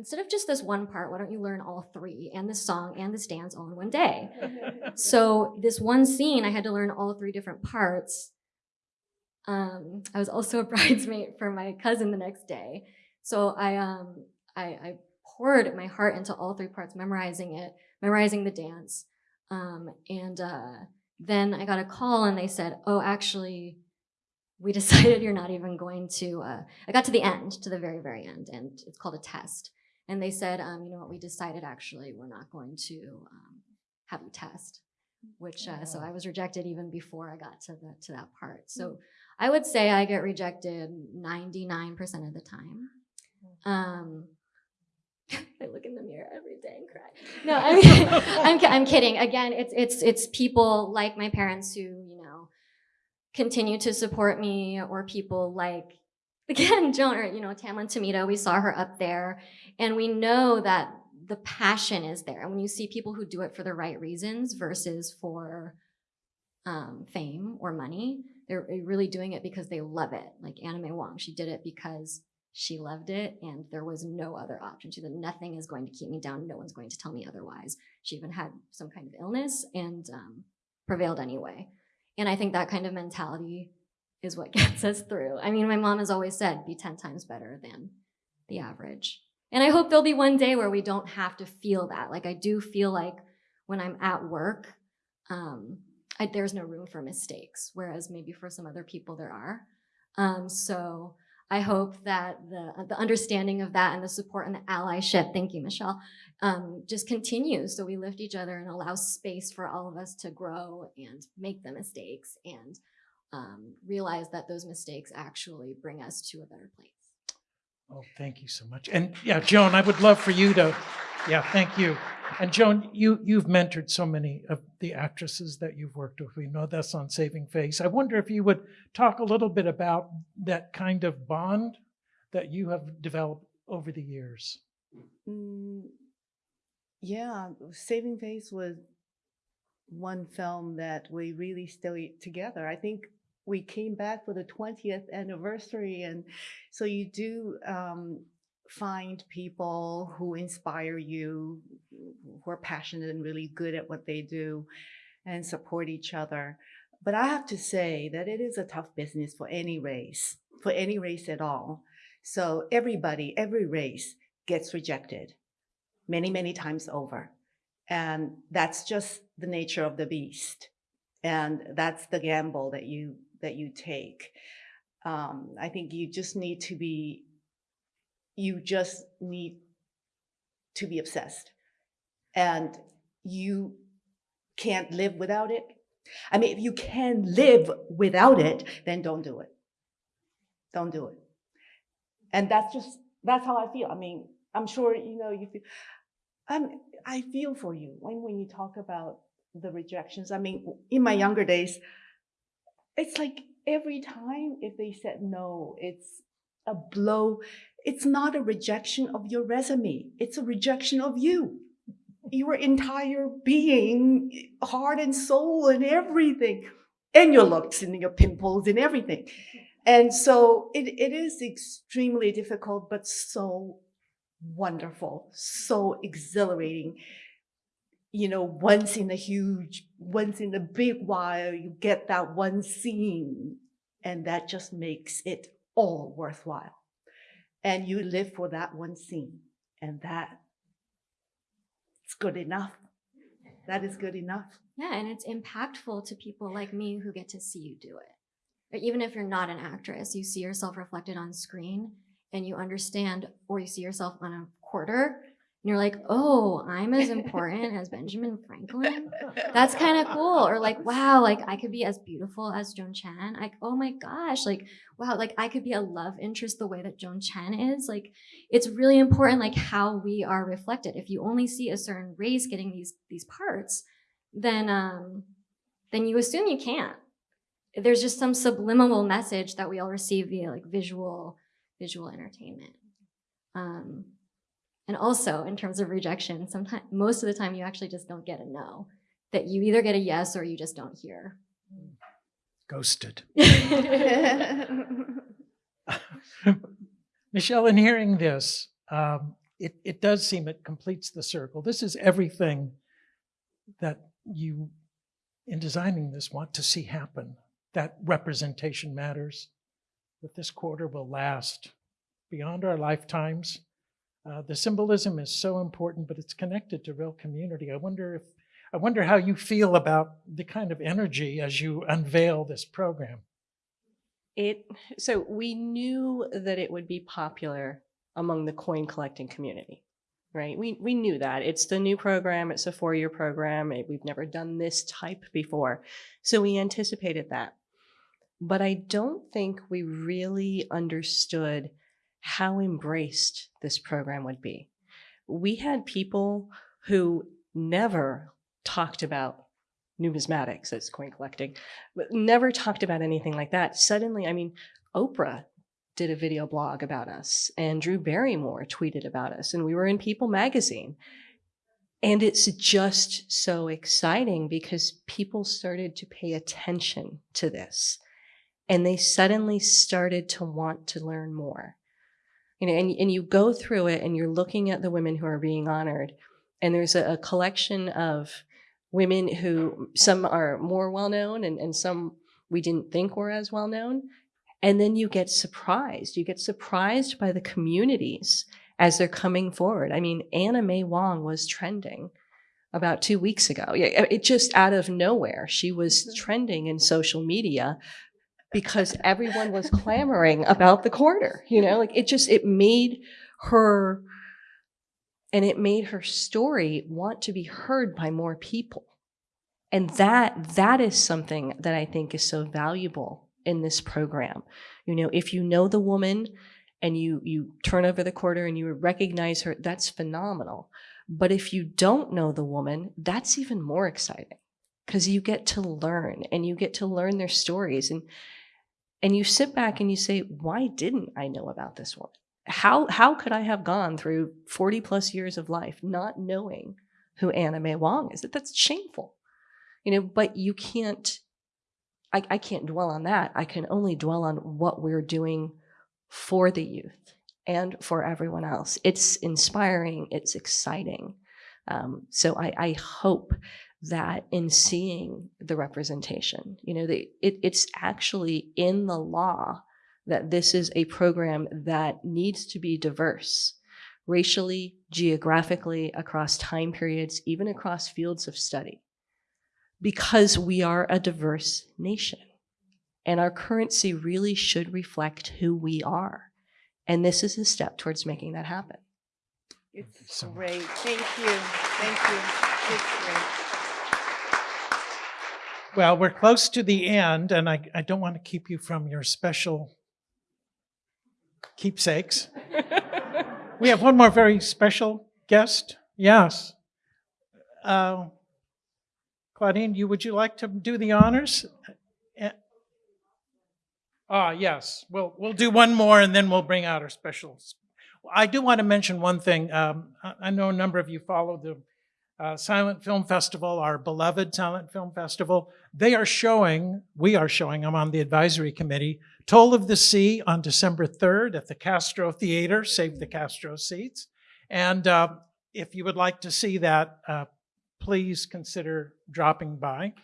instead of just this one part, why don't you learn all three and this song and this dance all in one day? so this one scene, I had to learn all three different parts. Um, I was also a bridesmaid for my cousin the next day, so I um I, I poured my heart into all three parts, memorizing it, memorizing the dance, um, and uh, then I got a call and they said, "Oh, actually." We decided you're not even going to. Uh, I got to the end, to the very, very end, and it's called a test. And they said, um, you know what, we decided actually we're not going to um, have you test, which, uh, so I was rejected even before I got to, the, to that part. So I would say I get rejected 99% of the time. Um, I look in the mirror every day and cry. No, I mean, I'm, I'm kidding. Again, it's, it's, it's people like my parents who, you know, continue to support me or people like again, Joan or you know, Tamlyn Tomita, we saw her up there, and we know that the passion is there. And when you see people who do it for the right reasons versus for um, fame or money, they're really doing it because they love it. Like May Wong, she did it because she loved it, and there was no other option. She said, "Nothing is going to keep me down. No one's going to tell me otherwise." She even had some kind of illness and um, prevailed anyway. And I think that kind of mentality is what gets us through. I mean, my mom has always said, be 10 times better than the average. And I hope there'll be one day where we don't have to feel that. Like, I do feel like when I'm at work, um, I, there's no room for mistakes, whereas maybe for some other people there are. Um, so I hope that the, the understanding of that and the support and the allyship, thank you, Michelle, um, just continues. So we lift each other and allow space for all of us to grow and make the mistakes and um, realize that those mistakes actually bring us to a better place. Oh, thank you so much. And yeah, Joan, I would love for you to, yeah, thank you. And Joan, you, you've mentored so many of the actresses that you've worked with. We know that's on Saving Face. I wonder if you would talk a little bit about that kind of bond that you have developed over the years. Mm, yeah, Saving Face was one film that we really stayed together. I think we came back for the 20th anniversary, and so you do um, find people who inspire you, who are passionate and really good at what they do, and support each other. But I have to say that it is a tough business for any race, for any race at all. So everybody, every race gets rejected many, many times over. And that's just the nature of the beast. And that's the gamble that you that you take. Um, I think you just need to be you just need to be obsessed. And you can't live without it. I mean, if you can live without it, then don't do it. Don't do it. And that's just that's how I feel. I mean, I'm sure you know you feel I'm, I feel for you when, when you talk about the rejections. I mean, in my younger days, it's like every time if they said no, it's a blow. It's not a rejection of your resume. It's a rejection of you, your entire being, heart and soul and everything, and your looks and your pimples and everything. And so it, it is extremely difficult, but so wonderful, so exhilarating. You know, once in a huge, once in a big while, you get that one scene, and that just makes it all worthwhile. And you live for that one scene, and that it's good enough. That is good enough. Yeah, and it's impactful to people like me who get to see you do it. But even if you're not an actress, you see yourself reflected on screen and you understand, or you see yourself on a quarter, and you're like, oh, I'm as important as Benjamin Franklin. That's kind of cool. Or like, wow, like I could be as beautiful as Joan Chen. Like, oh my gosh, like, wow, like I could be a love interest the way that Joan Chen is. Like, it's really important, like how we are reflected. If you only see a certain race getting these these parts, then um, then you assume you can't. There's just some subliminal message that we all receive via like visual visual entertainment. Um, and also in terms of rejection, sometimes most of the time you actually just don't get a no. That you either get a yes or you just don't hear. Ghosted. Michelle, in hearing this, um, it, it does seem it completes the circle. This is everything that you, in designing this, want to see happen. That representation matters, that this quarter will last beyond our lifetimes. Uh, the symbolism is so important, but it's connected to real community. I wonder if I wonder how you feel about the kind of energy as you unveil this program. It so we knew that it would be popular among the coin collecting community, right? We we knew that it's the new program. It's a four year program. It, we've never done this type before, so we anticipated that. But I don't think we really understood how embraced this program would be. We had people who never talked about numismatics as coin collecting, but never talked about anything like that. Suddenly, I mean, Oprah did a video blog about us, and Drew Barrymore tweeted about us, and we were in People magazine. And it's just so exciting because people started to pay attention to this and they suddenly started to want to learn more you know, and, and you go through it and you're looking at the women who are being honored. And there's a, a collection of women who some are more well known and, and some we didn't think were as well known. And then you get surprised. You get surprised by the communities as they're coming forward. I mean, Anna May Wong was trending about two weeks ago. Yeah, It just out of nowhere, she was mm-hmm. trending in social media because everyone was clamoring about the quarter. You know, like it just, it made her and it made her story want to be heard by more people. And that that is something that i think is so valuable in this program. You know if you know the woman and you you turn over the quarter and you recognize her that's phenomenal. But if you don't know the woman that's even more exciting because you get to learn and you get to learn their stories. And and you sit back and you say why didn't i know about this woman how how could I have gone through 40 plus years of life not knowing who Anna May Wong is? That that's shameful. You know, but you can't I, I can't dwell on that. I can only dwell on what we're doing for the youth and for everyone else. It's inspiring, it's exciting. Um, so I, I hope that in seeing the representation, you know, the, it, it's actually in the law that this is a program that needs to be diverse racially, geographically, across time periods, even across fields of study, because we are a diverse nation. And our currency really should reflect who we are. And this is a step towards making that happen. It's so great. Thank you. Thank you. It's great. Well, we're close to the end, and I, I don't want to keep you from your special keepsakes. we have one more very special guest. Yes. Uh, Claudine, you would you like to do the honors? Eh, Ah, yes. We'll we'll do one more, and then we'll bring out our specials. I do want to mention one thing. Um, I, I know a number of you follow the uh, Silent Film Festival, our beloved Silent Film Festival. They are showing, we are showing, I'm on the advisory committee, Toll of the Sea on December 3rd at the Castro Theater, save the Castro seats. And uh, if you would like to see that, uh, please consider dropping by.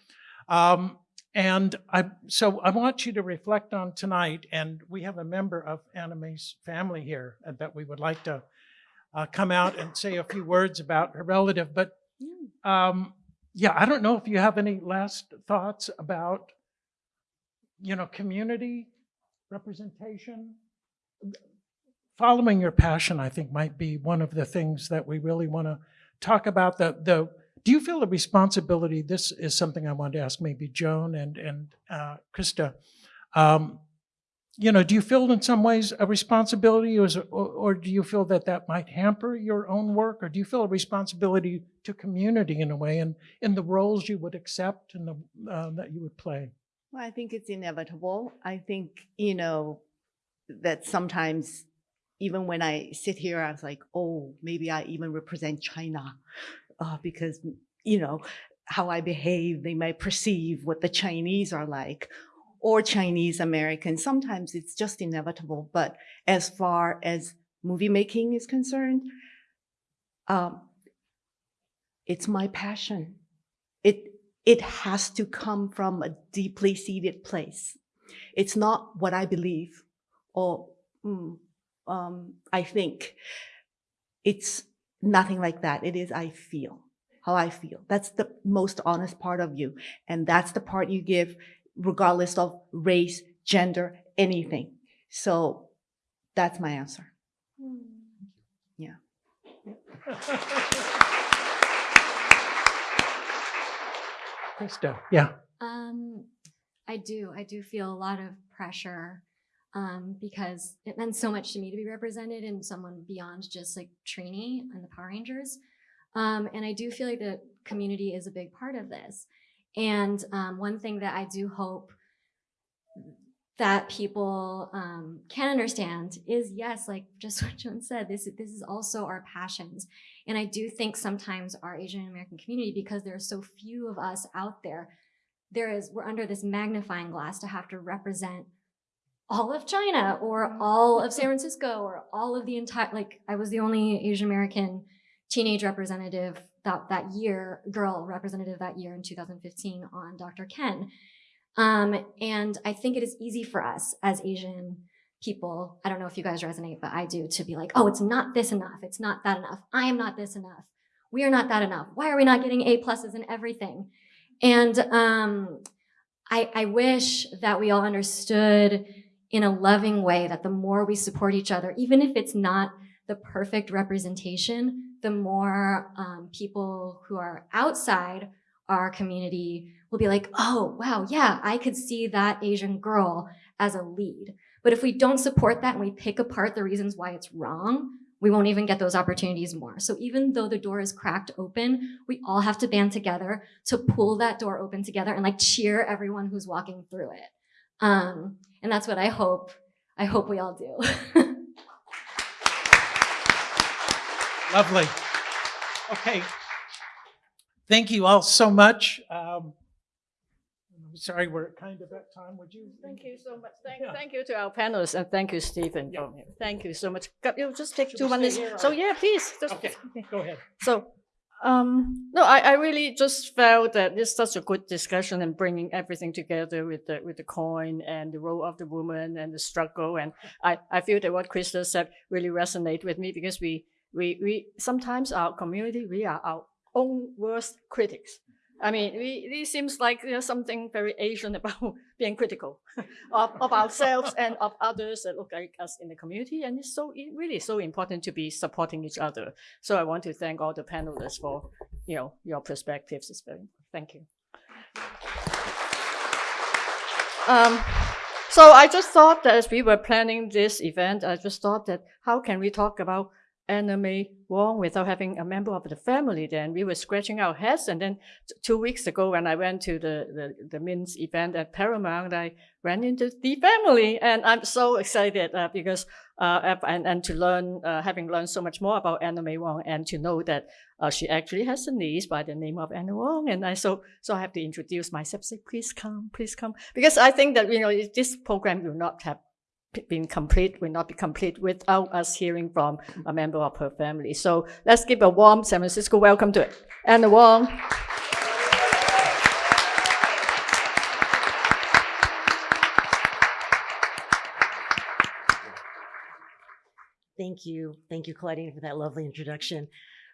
Um, and I, so I want you to reflect on tonight, and we have a member of Anna May's family here that we would like to uh, come out and say a few words about her relative. But um, yeah, I don't know if you have any last thoughts about, you know, community representation. Following your passion, I think, might be one of the things that we really want to talk about. The the do you feel a responsibility? This is something I want to ask maybe Joan and and uh, Krista. Um, you know, do you feel in some ways a responsibility, or, or, do you feel that that might hamper your own work, or do you feel a responsibility to community in a way, and in the roles you would accept and the uh, that you would play? Well, I think it's inevitable. I think, you know, that sometimes even when I sit here, I was like, oh, maybe I even represent China uh, because, you know, how I behave, they might perceive what the Chinese are like or Chinese American. Sometimes it's just inevitable. But as far as movie making is concerned, um, it's my passion. It it has to come from a deeply seated place. It's not what I believe or mm, um, I think. It's nothing like that. It is I feel how I feel. That's the most honest part of you, and that's the part you give regardless of race, gender, anything. So that's my answer. Yeah. Krista, yeah. Um, I do. I do feel a lot of pressure um, because it meant so much to me to be represented in someone beyond just like Trini and the Power Rangers. Um, and I do feel like the community is a big part of this. And um, one thing that I do hope that people um, can understand is yes, like just what Joan said, this this is also our passions. And I do think sometimes our Asian American community, because there are so few of us out there, there is we're under this magnifying glass to have to represent all of China or all of San Francisco or all of the entire like I was the only Asian American teenage representative that that year girl representative that year in 2015 on Dr. Ken. Um, and I think it is easy for us as Asian people, I don't know if you guys resonate, but I do, to be like, oh, it's not this enough. It's not that enough. I am not this enough. We are not that enough. Why are we not getting A pluses in everything? And um, I, I wish that we all understood in a loving way that the more we support each other, even if it's not the perfect representation, the more um, people who are outside our community will be like, oh, wow, yeah, I could see that Asian girl as a lead. But if we don't support that and we pick apart the reasons why it's wrong, we won't even get those opportunities more. So even though the door is cracked open, we all have to band together to pull that door open together and like cheer everyone who's walking through it. Um, and that's what I hope, I hope we all do. Lovely. Okay. Thank you all so much. Um, I'm sorry, we're kind of at time. Would you? Thank you so much. Thank, Yeah. thank you to our panelists and thank you, Stephen. Yeah. Thank you so much. You just take Should two minutes. here So yeah, please. Just, Okay, go ahead. So, um, no, I, I really just felt that it's such a good discussion and bringing everything together with the with the coin and the role of the woman and the struggle. And I, I feel that what Krista said really resonate with me because we we we sometimes our community we are our own worst critics. I mean, we it seems like there's something very Asian about being critical of, of ourselves and of others that look like us in the community. And it's so it really so important to be supporting each other. So I want to thank all the panelists for, you know, your perspectives. It's very thank you. Um, so I just thought that as we were planning this event, I just thought that how can we talk about Anna May Wong without having a member of the family then we were scratching our heads and then two weeks ago when I went to the, the, the Mint's event at Paramount, I ran into the family and I'm so excited uh, because uh, and, and to learn, uh, having learned so much more about Anna May Wong and to know that uh, she actually has a niece by the name of Anna Wong. And I so so I have to introduce myself. Say, please come, please come, because I think that you know this program will not have been complete, will not be complete without us hearing from a member of her family. So let's give a warm San Francisco welcome to it. Anna Wong. Thank you. Thank you, Claudine, for that lovely introduction.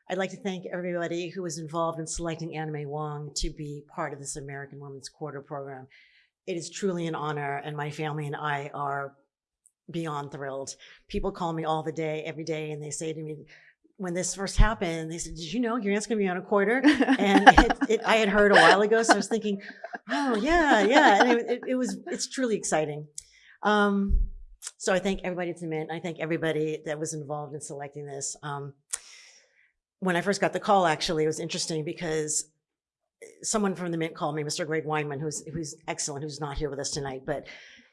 I'd like to thank everybody who was involved in selecting Anna May Wong to be part of this American Women's Quarter program. It is truly an honor, and my family and I are beyond thrilled. People call me all the day, every day, and they say to me, when this first happened, they said, Did you know your aunt's going to be on a quarter? And it, it, I had heard a while ago, so I was thinking, Oh, yeah, yeah. And it, it, it was, it's truly exciting. Um, so I thank everybody at the Mint. I thank everybody that was involved in selecting this. Um, when I first got the call, actually, it was interesting because someone from the Mint called me, Mr. Greg Weinman, who's who's excellent, who's not here with us tonight, but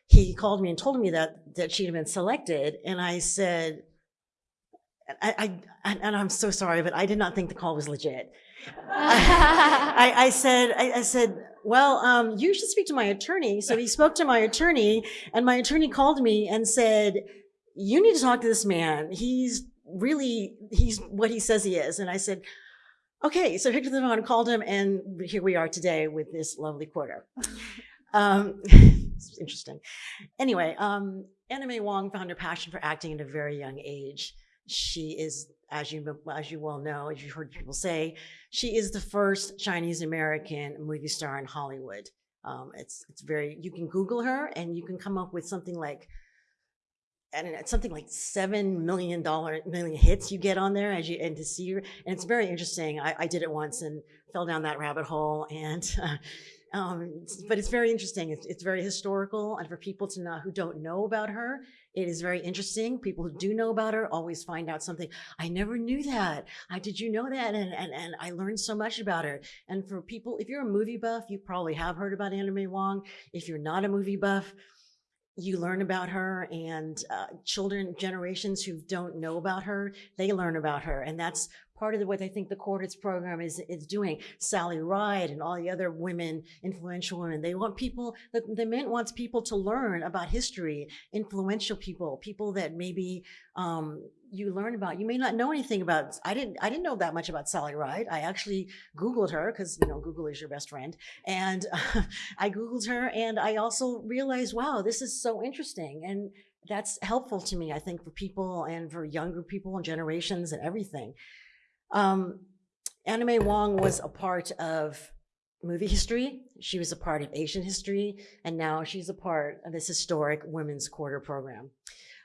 he called me and told me that that she'd been selected, and I said, I, I and I'm so sorry, but I did not think the call was legit. I, I said, I, I said, well, um, you should speak to my attorney. So he spoke to my attorney, and my attorney called me and said, you need to talk to this man. He's really, he's what he says he is. And I said, okay. So I picked up the phone and called him, and here we are today with this lovely quarter. Um, it's interesting. Anyway, um, Anna May Wong found her passion for acting at a very young age. She is, as you as you well know, as you heard people say, she is the first Chinese American movie star in Hollywood. Um, it's it's very you can Google her and you can come up with something like know, it's something like seven million dollar million hits you get on there as you and to see her and it's very interesting. I, I did it once and fell down that rabbit hole and. Uh, um, but it's very interesting. It's, it's very historical, and for people to know who don't know about her, it is very interesting. People who do know about her always find out something. I never knew that. I did you know that? And and and I learned so much about her. And for people, if you're a movie buff, you probably have heard about Anna May Wong. If you're not a movie buff, you learn about her and uh, children generations who don't know about her they learn about her and that's part of the, what I think the Quartets program is is doing. Sally Ride and all the other women, influential women, they want people. The, the Mint wants people to learn about history, influential people, people that maybe um, you learn about. You may not know anything about. I didn't. I didn't know that much about Sally Ride. I actually Googled her because you know Google is your best friend, and uh, I Googled her, and I also realized, wow, this is so interesting, and that's helpful to me. I think for people and for younger people and generations and everything. Um, Anna May Wong was a part of movie history. She was a part of Asian history, and now she's a part of this historic Women's Quarter program.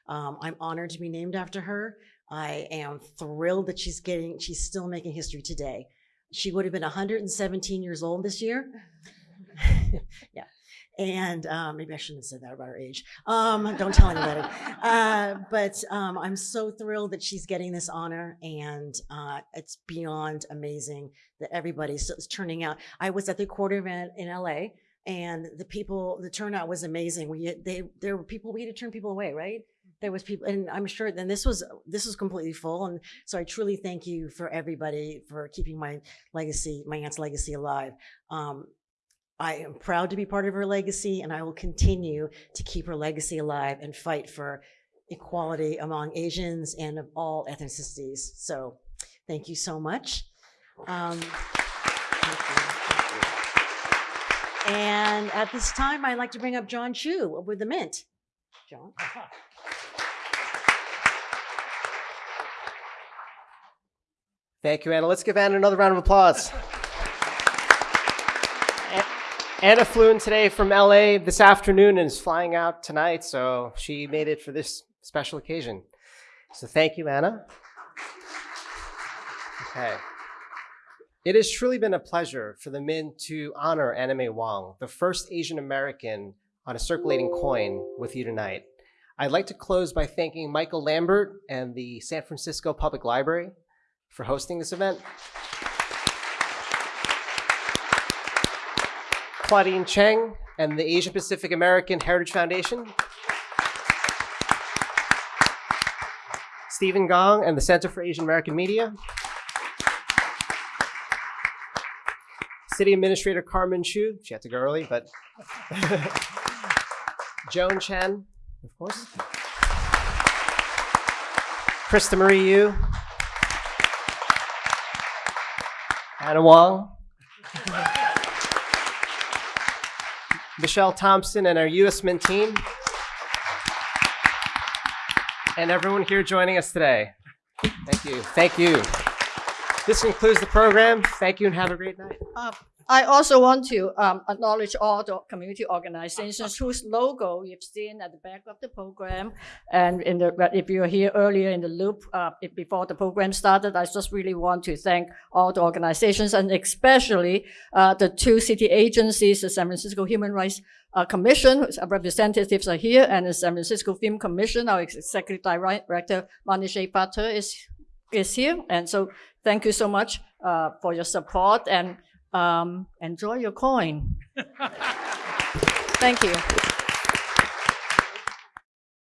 Um, I'm honored to be named after her. I am thrilled that she's getting, she's still making history today. She would have been 117 years old this year. yeah. And um, maybe I shouldn't have said that about her age. Um, don't tell anybody. Uh, but um, I'm so thrilled that she's getting this honor, and uh, it's beyond amazing that everybody's is turning out. I was at the quarter event in LA, and the people, the turnout was amazing. We they there were people we had to turn people away, right? There was people, and I'm sure. Then this was this was completely full, and so I truly thank you for everybody for keeping my legacy, my aunt's legacy alive. Um, I am proud to be part of her legacy, and I will continue to keep her legacy alive and fight for equality among Asians and of all ethnicities. So, thank you so much. Um. And at this time, I'd like to bring up John Chu with the Mint. John. Thank you, Anna. Let's give Anna another round of applause. Anna flew in today from LA this afternoon and is flying out tonight, so she made it for this special occasion. So thank you, Anna. Okay. It has truly been a pleasure for the Mint to honor Anna May Wong, the first Asian American on a circulating coin with you tonight. I'd like to close by thanking Michael Lambert and the San Francisco Public Library for hosting this event. Claudine Cheng and the Asian Pacific American Heritage Foundation. Stephen Gong and the Center for Asian American Media. City Administrator Carmen Chu, she had to go early, but Joan Chen, of course. Krista Marie Yu. Anna Wong. Michelle Thompson and our US Mint team. And everyone here joining us today. Thank you. Thank you. This concludes the program. Thank you and have a great night. I also want to um, acknowledge all the community organizations whose logo you've seen at the back of the program. And in the, if you were here earlier in the loop, uh, if before the program started, I just really want to thank all the organizations and especially uh, the two city agencies, the San Francisco Human Rights uh, Commission, whose representatives are here, and the San Francisco Film Commission, our executive director, Manijeh Fata, is, is here. And so thank you so much uh, for your support and um, enjoy your coin. Thank you.